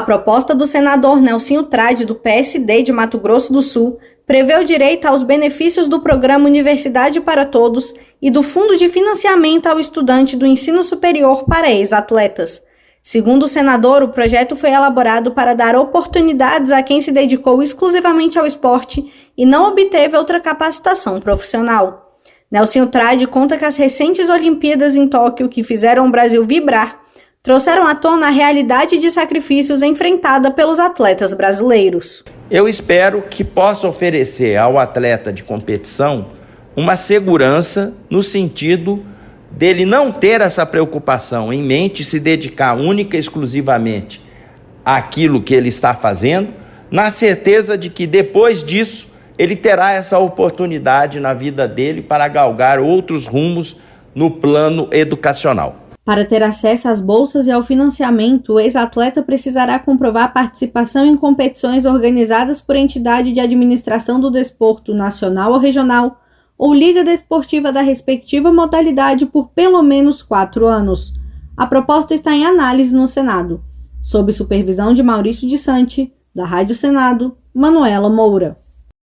A proposta do senador Nelsinho Trade, do PSD de Mato Grosso do Sul, prevê o direito aos benefícios do programa Universidade para Todos e do Fundo de Financiamento ao Estudante do Ensino Superior para ex-atletas. Segundo o senador, o projeto foi elaborado para dar oportunidades a quem se dedicou exclusivamente ao esporte e não obteve outra capacitação profissional. Nelson Trade conta que as recentes Olimpíadas em Tóquio, que fizeram o Brasil vibrar, trouxeram à tona a realidade de sacrifícios enfrentada pelos atletas brasileiros. Eu espero que possa oferecer ao atleta de competição uma segurança no sentido dele não ter essa preocupação em mente, se dedicar única e exclusivamente àquilo que ele está fazendo, na certeza de que depois disso ele terá essa oportunidade na vida dele para galgar outros rumos no plano educacional. Para ter acesso às bolsas e ao financiamento, o ex-atleta precisará comprovar participação em competições organizadas por entidade de administração do desporto nacional ou regional ou liga desportiva da respectiva modalidade por pelo menos quatro anos. A proposta está em análise no Senado, sob supervisão de Maurício de Sante, da Rádio Senado, Manuela Moura.